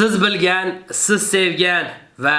siz bilgan, siz sevgan va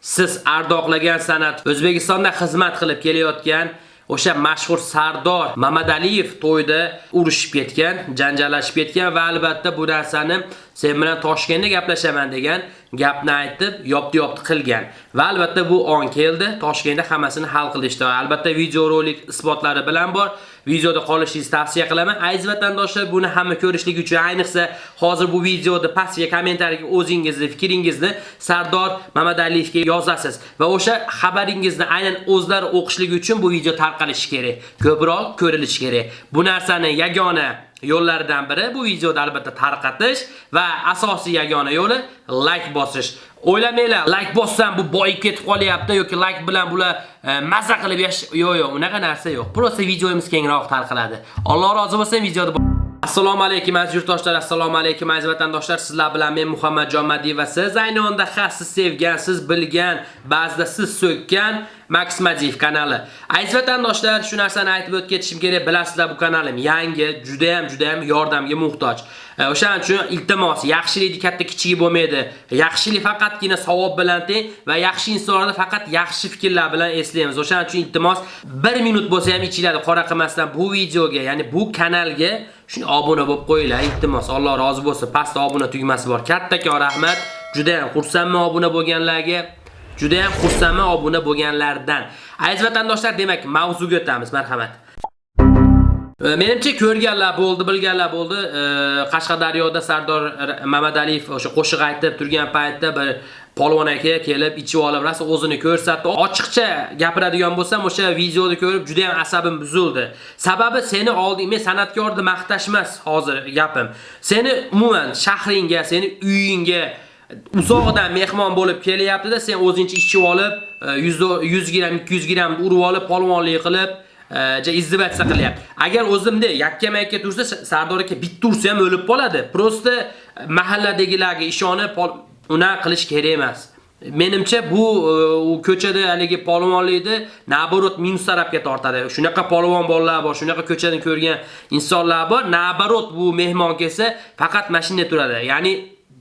siz ardoqlagan san'at O'zbekistonda xizmat qilib kelayotgan o'sha mashhur Sardor Mamadaliyev to'yda urushib ketgan, janjallashib ketgan va albatta bu narsani sen bilan Toshkentda gaplashaman degan gapni aytib, yopdi-yopdi qilgan. Va albatta bu on keldi, Toshkentda hammasini hal qilishdi. Albatta videorolik isbotlari bilan bor. Videoda qolishingizni tavsiya qilaman. Aziz vatandoshlar, buni hamma ko'rishligi uchun, ayniqsa hozir bu videoda pastga kommentariyga o'zingizni fikringizni Sardor Mamadaliyevga yozasiz va o'sha xabaringizni aynan o'zlari o'qishligi uchun bu video tarqalishi kerak. Ko'proq ko'rilishi kerak. Bu narsani yagona yo'llaridan biri bu videoda albatta tarqatish va asosiy yagona yo'li like bosish. O'ylamanglar, like bossam bu boyib ketib qolyapti yoki like bilan bular e, mazza qilib yash yo'q yo'q, unaqa narsa yo'q. Prosta videomiz kengroq tarqaladi. Alloh rozi bo'lsin videoda Assalomu alaykum aziz yurtdoshlar, assalomu alaykum aziz vatandoshlar. Sizlar bilan men Muhammadjon Madiyev va siz ayni onda siz sevgan, siz bilgan, ba'zida siz so'kkan Max kanali. Aziz vatandoshlar, shu narsani aytib o'tib ketishim kerak. Bilasizlar, bu kanalim yangi, juda ham juda ham yordamga muhtoj. E, o'shaning uchun iltimos, yaxshilikni katta kichigi bo'lmaydi. Yaxshilik faqatgina savob bilan teng va yaxshi insonlarni faqat yaxshi fikrlar bilan eslaymiz. O'shaning uchun iltimos 1 minut bo'lsa ham ichinglarda qora qilmasdan bu videoga, ya'ni bu kanalga shuni obuna bo'lib qo'yinglar. Iltimos, Alloh rozi bo'lsin. Pastda obuna tugmasi bor. Kattakon rahmat. Juda ham xursandman obuna bo'lganlarga. Juda ham xursandman obuna bo'lganlardan. Aziz vatandoshlar, demak, mavzuga o'tamiz. Marhamat. E, menimcha ko'rganlar bo'ldi, bilganlar bo'ldi. E, Qashqadaryoda Sardor Mamadaliyev o'sha qo'shiq aytib turgan paytda bir polvon aka kelib ichib olib, rasa o'zini ko'rsatdi. Ochiqcha gapiradigan bo'lsam, o'sha videoni ko'rib juda ham asabim buzildi. Sababi seni olding, men san'atkorni maqtash emas hozir gapim. Seni umuman shahringga, seni uyingga uzoqdan mehmon bo'lib kelyapti-da, sen o'zingcha ichib olib, e, 100 100 gram, 200 gram urib olib, polvonlik qilib e, ja izdivatsiya qilyapti. Agar o'zimda yakkama-yakka tursa, Sardor aka bitta ursa ham o'lib qoladi. Prosta mahalladagilarga ishonib una qilish kerak emas. Menimcha bu e, u ko'chada haligi polvonlikni naborot minus tarafga tortadi. Shunaqa polvon bolalar bor, shunaqa ko'chadan ko'rgan insonlar bor. Naborot bu mehmon kelsa, faqat mashinada turadi. Ya'ni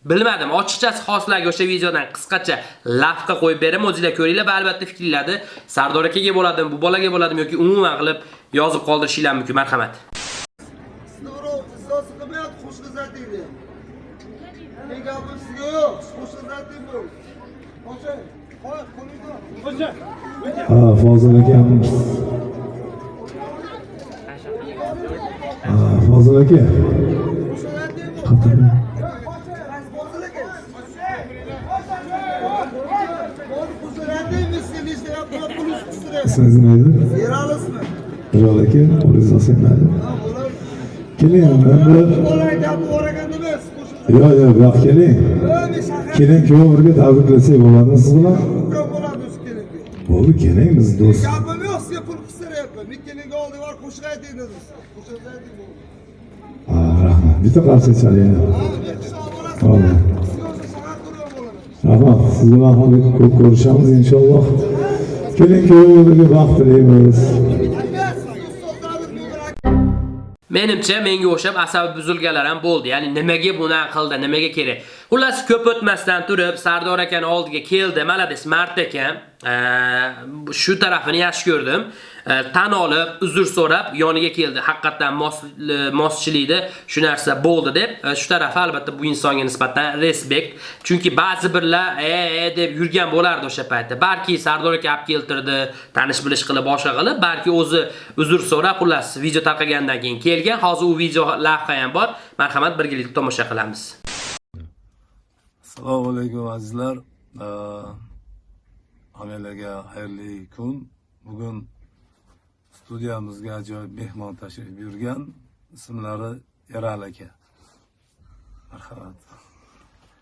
Bilmadim, ochiqchasi xoslarga o'sha videodan qisqacha lavha qo'yib beraman, o'zingizlar ko'ringlar va albatta fikrlarni Sardor akaga bo'ladimi, bu bolaga bo'ladimi yoki umuman qilib yozib qoldirishinglar mumkin. Marhamat. Ha, Fozil akamiz. Ha, Fozil aka. Qatar. İsminiz neydi? Yerali ismi. Jalol aka, qo'lingizni. Keling, Bola gapni o'ragan emas. Yo'q, yo'q, bu yoqqa keling. Keling, kuyov birga tabriklasak bo'ladimi siz bilan? Bo'ldi, keling, biz do'st. Gapim yo'q, sizga pul qistirayapman. Mikkelinga olding var qo'shiq ayting dedingiz. Qo'shiq ayting bo'ldi. Ha, rahmat. Bitta turgan bo'ladi. Rahmat. Siz bilan ham ko'p ko'rishamiz inshaalloh. Keling, kuyov birga baxt tilaymiz. Menimcha menga o'xshab asabi buzilganlar ham bo'ldi. Ya'ni nimaga buni qildi, nimaga kerak? Xullas ko'p o'tmasdan turib Sardor akani oldiga keldi. Malades Mart ekan. E, shu tarafini yaxshi ko'rdim. E, tan olib, uzr so'rab yoniga keldi. Haqiqatan e, moschilikda shu narsa bo'ldi deb, shu taraf albatta bu insonga nisbatan respekt. Chunki ba'zi birlar e e deb yurgan bo'lardi o'sha paytda. Balki Sardor aka olib keltirdi, tanish bilish qilib boshqa qilib, balki o'zi uzr so'rab, xullas video tarqagandan keyin kelgan. Hozir u video lavha ham bor. Marhamat, birgalikda tomosha qilamiz. Assalomu alaykum azizlar. Hammalarga xayrli kun. Bugun studiyamizga ajoyib mehmon tashrif buyurgan. Ismlari Eral aka. Marhamat.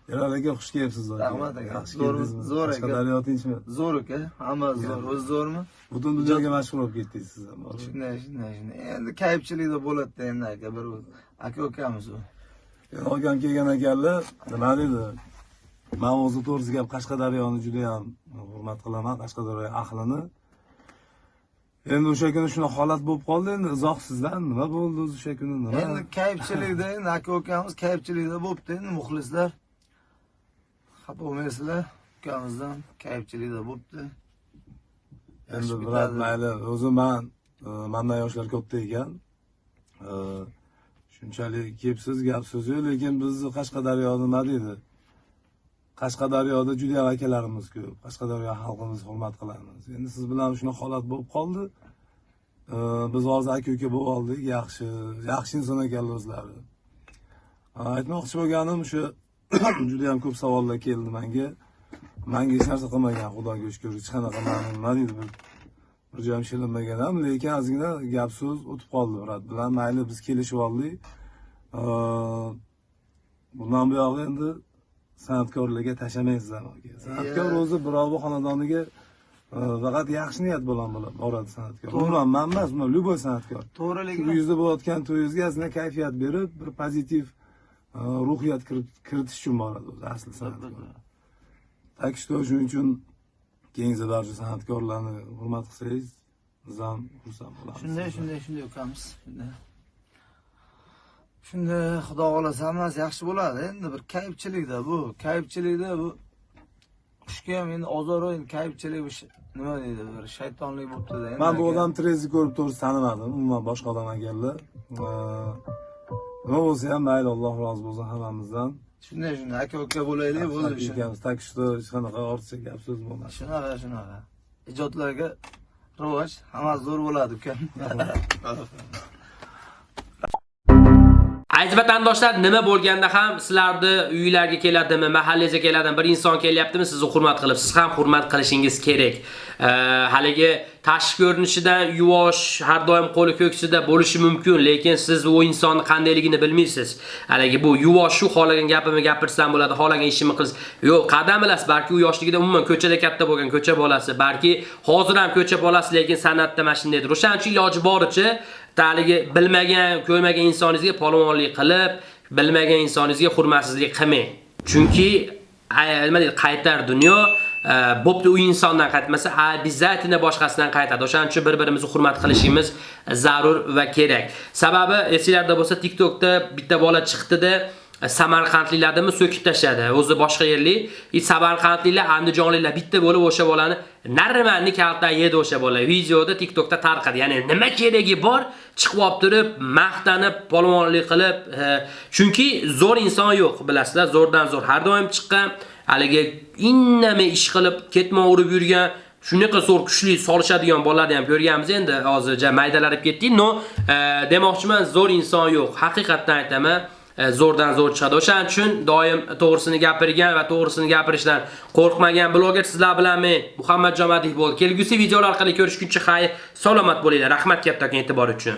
Eral aka xush kelibsiz. Rahmat aka. Yaxshi Zo'r- zo'r aka. Qashqadaryo tinchmi? Zo'r aka. Hamma zo'r. O'zi zo'rmi? Butun dunyoga mashhur bo'lib ketdingiz siz ham. Shunday, shunday, shunday. Endi kayfchilikda bo'ladi endi aka bir aka ukamiz u. Olgan kelgan ekanlar, nima dedi? Men o'zi to'g'risi gap Qashqadaryoni juda ham hurmat qilaman, Qashqadaryo ahlini. Endi o'sha kuni shunaqa holat bo'lib qoldi, endi izohsizdan nima bo'ldi o'zi o'sha kuni nima? Endi kayfchilikda endi aka ukamiz kayfchilikda bo'libdi endi muxlislar. xafa bo'lmaysizlar ukamizdan kayfchilikda bo'libdi endi bitadi. mayli o'zi man e, mandan yoshlar katta ekan E, shunchalik kepsiz gap so'z yo'q lekin bizni qashqadaryo nima deydi qashqadaryoda juda akalarimiz ko'p. Qashqadaryo xalqimizni hurmat qilamiz. Endi siz bilan shunaqa holat bo'lib qoldi. Biz hozir aka uka bo'lib oldik. Yaxshi yaxshi inson ekanlar o'zlari. Aytmoqchi bo'lganim shu juda ham ko'p savollar keldi menga. Manga hech narsa qilmagan xudoga shukur hech qanaqa mani deydi bir bir joyim shilinmagan ham lekin ozgina gap so'z o'tib qoldi brat bilan. Mayli biz kelishib oldik. Bundan buyog'i endi san'atkorlarga tashlamaysiz aka san'atkor o'zi birovni xonadoniga e, faqat yaxshi niyat bilan boradi san'atkor. Umuman man emas umuman любой san'atkor. To'g'rilik shu yuzda bo'layotgan to'yingizga ozgina kayfiyat berib bir pozitiv e, ruhiyat kirit- kiritish uchun boradi o'zi asli san'atkor. Так что shuning uchun keyingi barcha san'atkorlarni hurmat qilsangiz biz ham xursand bo'lamiz. Shunday shunday shunday ukamiz shunday shunday xudo xohlasa hammasi yaxshi bo'ladi. Endi bir kayfchilikda bu kayfchilikda bu. Qushga ham endi ozor endi sh- nima deydi bir shaytonlik bo'libdida. Man bu aka. odam trezni ko'rib to'g'risi tanimadim umuman boshqa odam ekanlar nima bo'lsa ham mayli alloh rozi bo'lsin hammamizdan. Shunday shunday. Aka uka bo'laylik bo'ldi Akamiz, tak что hech qanaqa ortiqcha gap so'z bo'lmadi. Shunaqa shunaqa. Ijodlarga rivoj hammasi zo'r bo'ladi ukam Aziz vatandoshlar, nima bo'lganda ham sizlarni uylarga keladimi, mahallangizga keladimi, bir inson kelyaptimi, sizni hurmat qilib, siz ham hurmat qilishingiz kerak. Haligi tashqi ko'rinishida yuvosh, har doim qo'li ko'ksida bo'lishi mumkin, lekin siz u insonni qandayligini bilmaysiz. Haligi bu yuvosh shu xolagan gapimni gapirsam bo'ladi, xolagan ishimni qilish. Yo'q, qadam bilasiz, balki u yoshligida umuman ko'chada katta bo'lgan ko'cha bolasi, balki hozir ham ko'cha bolasi, lekin san'atda mana shundaydir. O'shaning uchun iloji boricha taligi bilmagan, ko'rmagan insoningizga polvonlik qilib, bilmagan insoningizga hurmatsizlik qilmang. Chunki nima deydi, qaytar dunyo bo'pti u insondan qaytmasa, обязательно boshqasidan qaytadi. O'shaning uchun bir-birimizni hurmat qilishimiz zarur va kerak. Sababi esingizda bo'lsa TikTokda bitta bola chiqdi-da, Samarqandliklarni so'kib tashladi. O'zi boshqa yerlik, i Samarqandliklar, Andijonliklar bitta bo'lib o'sha bolani narmanni kaltdan yedi o'sha bola. Videoda TikTokda tarqadi. Ya'ni nima keragi bor? Chiqib olib turib, maqtanib, polvonlik qilib, chunki zo'r inson yo'q, bilasizlar, zo'rdan zo'r har doim chiqqan, haligi innamay ish qilib, ketma urib yurgan shunaqa zo'r kuchli solishadigan bolalarni ham ko'rganmiz endi hozir maydalarib ketdik. No, e, demoqchiman, zo'r inson yo'q. Haqiqatdan aytaman. E, zo'rdan zo'r chiqadi. O'shaning uchun doim to'g'risini gapirgan va to'g'risini gapirishdan qo'rqmagan bloger sizlar bilan men Muhammad jomadiy bo'ldi. Kelgusi videolar orqali ko'rishguncha xayr, salomat bo'linglar. Rahmat kattakon e'tibor uchun.